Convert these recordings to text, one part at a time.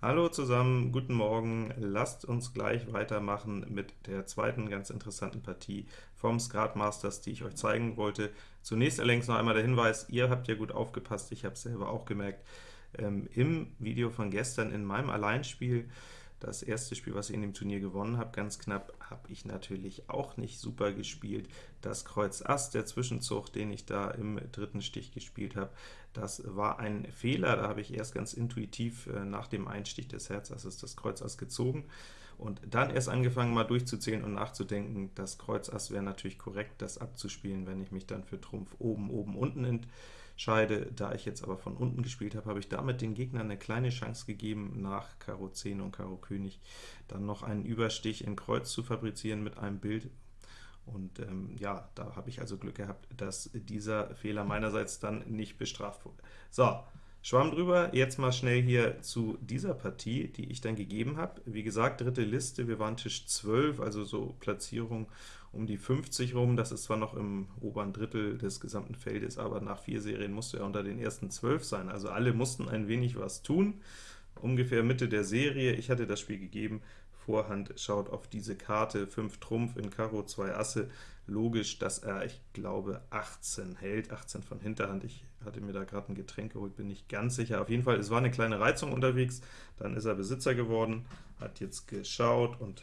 Hallo zusammen, guten Morgen. Lasst uns gleich weitermachen mit der zweiten ganz interessanten Partie vom Skat Masters, die ich euch zeigen wollte. Zunächst allerdings noch einmal der Hinweis, ihr habt ja gut aufgepasst, ich habe es selber auch gemerkt, ähm, im Video von gestern in meinem Alleinspiel das erste Spiel, was ich in dem Turnier gewonnen habe, ganz knapp, habe ich natürlich auch nicht super gespielt. Das Kreuz Ass, der Zwischenzug, den ich da im dritten Stich gespielt habe, das war ein Fehler. Da habe ich erst ganz intuitiv äh, nach dem Einstich des Herzasses das Kreuz Ass gezogen und dann erst angefangen, mal durchzuzählen und nachzudenken. Das Kreuz Ass wäre natürlich korrekt, das abzuspielen, wenn ich mich dann für Trumpf oben, oben, unten entscheide. Da ich jetzt aber von unten gespielt habe, habe ich damit den Gegnern eine kleine Chance gegeben, nach Karo 10 und Karo König dann noch einen Überstich in Kreuz zu fabrizieren mit einem Bild, und ähm, ja, da habe ich also Glück gehabt, dass dieser Fehler meinerseits dann nicht bestraft wurde. So, Schwamm drüber, jetzt mal schnell hier zu dieser Partie, die ich dann gegeben habe. Wie gesagt, dritte Liste, wir waren Tisch 12, also so Platzierung um die 50 rum. Das ist zwar noch im oberen Drittel des gesamten Feldes, aber nach vier Serien musste er unter den ersten 12 sein. Also alle mussten ein wenig was tun. Ungefähr Mitte der Serie, ich hatte das Spiel gegeben, Vorhand schaut auf diese Karte, 5 Trumpf in Karo, 2 Asse, logisch, dass er, ich glaube, 18 hält, 18 von Hinterhand. Ich hatte mir da gerade ein Getränk geholt, bin nicht ganz sicher. Auf jeden Fall, es war eine kleine Reizung unterwegs, dann ist er Besitzer geworden, hat jetzt geschaut und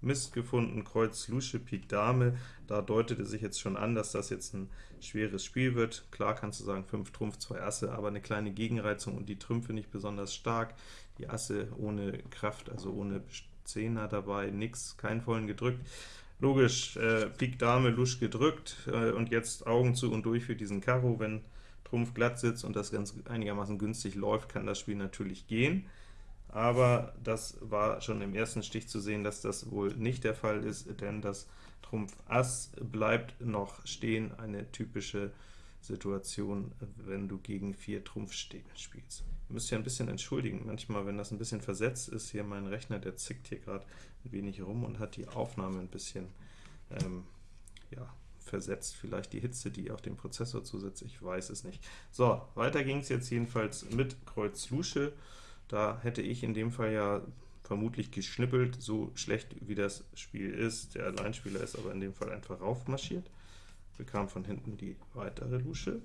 Mist gefunden, Kreuz, Lusche, Pik, Dame. Da deutete sich jetzt schon an, dass das jetzt ein schweres Spiel wird. Klar kannst du sagen, 5 Trumpf, 2 Asse, aber eine kleine Gegenreizung und die Trümpfe nicht besonders stark. Die Asse ohne Kraft, also ohne Zehner dabei, nix, keinen vollen gedrückt. Logisch, äh, Pik Dame, Lusch gedrückt, äh, und jetzt Augen zu und durch für diesen Karo. Wenn Trumpf glatt sitzt und das ganz einigermaßen günstig läuft, kann das Spiel natürlich gehen. Aber das war schon im ersten Stich zu sehen, dass das wohl nicht der Fall ist, denn das Trumpf Ass bleibt noch stehen, eine typische Situation, wenn du gegen 4 Trumpf spielst. Ihr müsst ja ein bisschen entschuldigen, manchmal, wenn das ein bisschen versetzt ist, hier mein Rechner, der zickt hier gerade ein wenig rum und hat die Aufnahme ein bisschen ähm, ja, versetzt, vielleicht die Hitze, die auf dem Prozessor zusetzt, ich weiß es nicht. So, weiter ging es jetzt jedenfalls mit Kreuz Lusche, da hätte ich in dem Fall ja vermutlich geschnippelt, so schlecht wie das Spiel ist. Der Alleinspieler ist aber in dem Fall einfach raufmarschiert. Bekam von hinten die weitere Lusche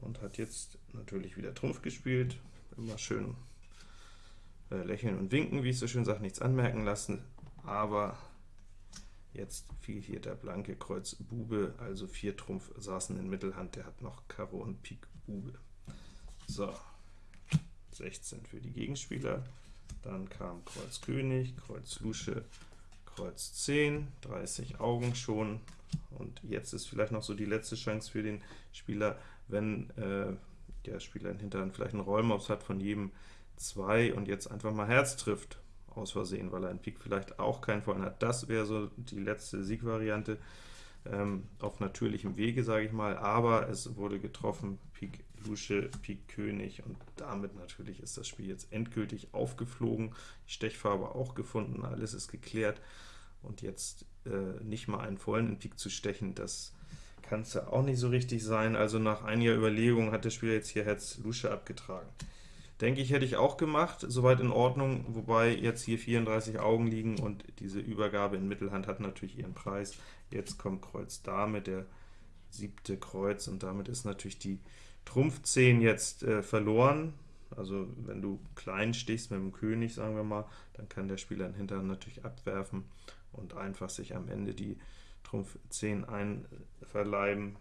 und hat jetzt natürlich wieder Trumpf gespielt. Immer schön äh, lächeln und winken, wie ich so schön sage, nichts anmerken lassen, aber jetzt fiel hier der blanke Kreuz Bube, also 4 Trumpf saßen in Mittelhand, der hat noch Karo und Pik Bube. So, 16 für die Gegenspieler, dann kam Kreuz König, Kreuz Lusche, Kreuz 10, 30 Augen schon, und jetzt ist vielleicht noch so die letzte Chance für den Spieler, wenn äh, der Spieler in Hinterhand vielleicht einen Rollmops hat von jedem 2 und jetzt einfach mal Herz trifft, aus Versehen, weil er in Pik vielleicht auch keinen vollen hat. Das wäre so die letzte Siegvariante ähm, auf natürlichem Wege, sage ich mal, aber es wurde getroffen, Pik Lusche, Pik König, und damit natürlich ist das Spiel jetzt endgültig aufgeflogen, die Stechfarbe auch gefunden, alles ist geklärt, und jetzt äh, nicht mal einen vollen in Pik zu stechen, das kann es ja auch nicht so richtig sein. Also nach einiger Überlegung hat der Spieler jetzt hier Herz Lusche abgetragen. Denke ich, hätte ich auch gemacht, soweit in Ordnung, wobei jetzt hier 34 Augen liegen und diese Übergabe in Mittelhand hat natürlich ihren Preis. Jetzt kommt Kreuz Dame, der siebte Kreuz, und damit ist natürlich die Trumpf 10 jetzt äh, verloren. Also wenn du klein stichst mit dem König, sagen wir mal, dann kann der Spieler in Hintern natürlich abwerfen und einfach sich am Ende die Trumpf 10 einverleiben.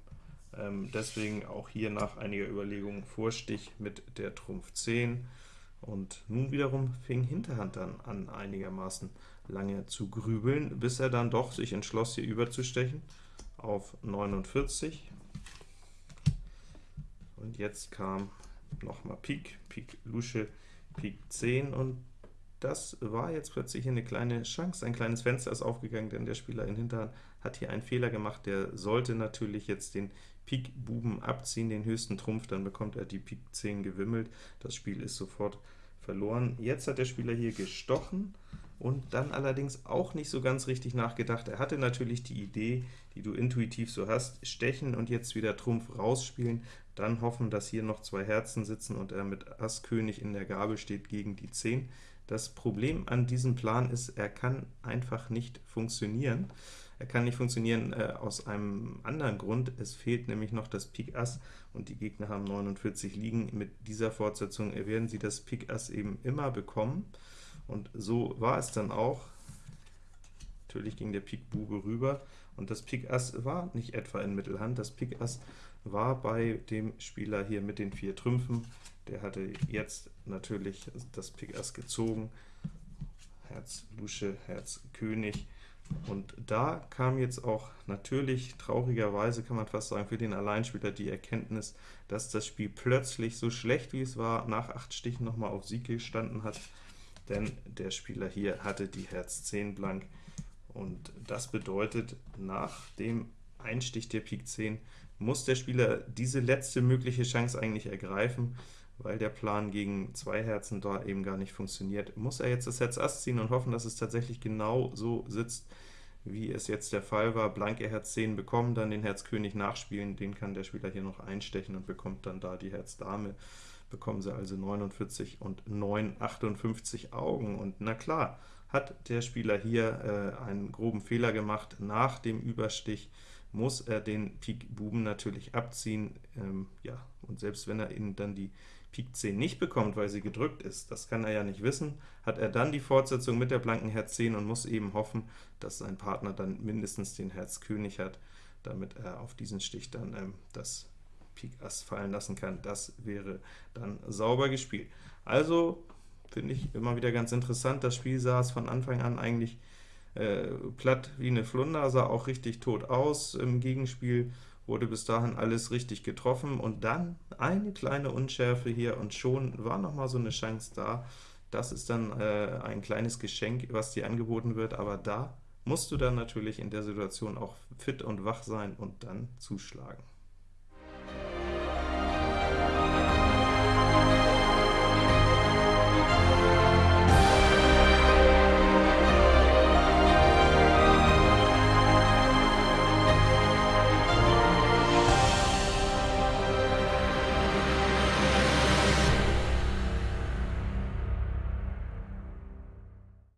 Ähm, deswegen auch hier nach einiger Überlegung Vorstich mit der Trumpf 10. Und nun wiederum fing Hinterhand dann an, einigermaßen lange zu grübeln, bis er dann doch sich entschloss, hier überzustechen auf 49. Und jetzt kam nochmal Pik, Pik Lusche, Pik 10, und das war jetzt plötzlich eine kleine Chance, ein kleines Fenster ist aufgegangen, denn der Spieler in Hinterhand hat hier einen Fehler gemacht, der sollte natürlich jetzt den Pik Buben abziehen, den höchsten Trumpf, dann bekommt er die Pik 10 gewimmelt, das Spiel ist sofort verloren. Jetzt hat der Spieler hier gestochen, und dann allerdings auch nicht so ganz richtig nachgedacht. Er hatte natürlich die Idee, die du intuitiv so hast, stechen und jetzt wieder Trumpf rausspielen, dann hoffen, dass hier noch zwei Herzen sitzen und er mit Ass König in der Gabel steht gegen die 10. Das Problem an diesem Plan ist, er kann einfach nicht funktionieren. Er kann nicht funktionieren äh, aus einem anderen Grund, es fehlt nämlich noch das Pik Ass, und die Gegner haben 49 liegen. Mit dieser Fortsetzung werden sie das Pik Ass eben immer bekommen, und so war es dann auch. Natürlich ging der Pik Bube rüber, und das Pik Ass war nicht etwa in Mittelhand, das Pik Ass war bei dem Spieler hier mit den vier Trümpfen. Der hatte jetzt natürlich das Pik Ass gezogen, Herz Lusche, Herz König, und da kam jetzt auch natürlich, traurigerweise kann man fast sagen, für den Alleinspieler die Erkenntnis, dass das Spiel plötzlich so schlecht wie es war, nach acht Stichen nochmal auf Sieg gestanden hat, denn der Spieler hier hatte die Herz 10 blank, und das bedeutet, nach dem Einstich der Pik 10 muss der Spieler diese letzte mögliche Chance eigentlich ergreifen, weil der Plan gegen zwei Herzen da eben gar nicht funktioniert. Muss er jetzt das Herz Ass ziehen und hoffen, dass es tatsächlich genau so sitzt, wie es jetzt der Fall war. Blanke Herz 10 bekommen, dann den Herz König nachspielen, den kann der Spieler hier noch einstechen und bekommt dann da die Herz Dame. Bekommen sie also 49 und 9, 58 Augen. Und na klar, hat der Spieler hier äh, einen groben Fehler gemacht. Nach dem Überstich muss er den Pik Buben natürlich abziehen. Ähm, ja, und selbst wenn er ihnen dann die Pik 10 nicht bekommt, weil sie gedrückt ist, das kann er ja nicht wissen, hat er dann die Fortsetzung mit der blanken Herz 10 und muss eben hoffen, dass sein Partner dann mindestens den Herz König hat, damit er auf diesen Stich dann ähm, das Pik Ass fallen lassen kann. Das wäre dann sauber gespielt. Also Finde ich immer wieder ganz interessant. Das Spiel es von Anfang an eigentlich äh, platt wie eine Flunder, sah auch richtig tot aus. Im Gegenspiel wurde bis dahin alles richtig getroffen, und dann eine kleine Unschärfe hier, und schon war noch mal so eine Chance da. Das ist dann äh, ein kleines Geschenk, was dir angeboten wird, aber da musst du dann natürlich in der Situation auch fit und wach sein und dann zuschlagen.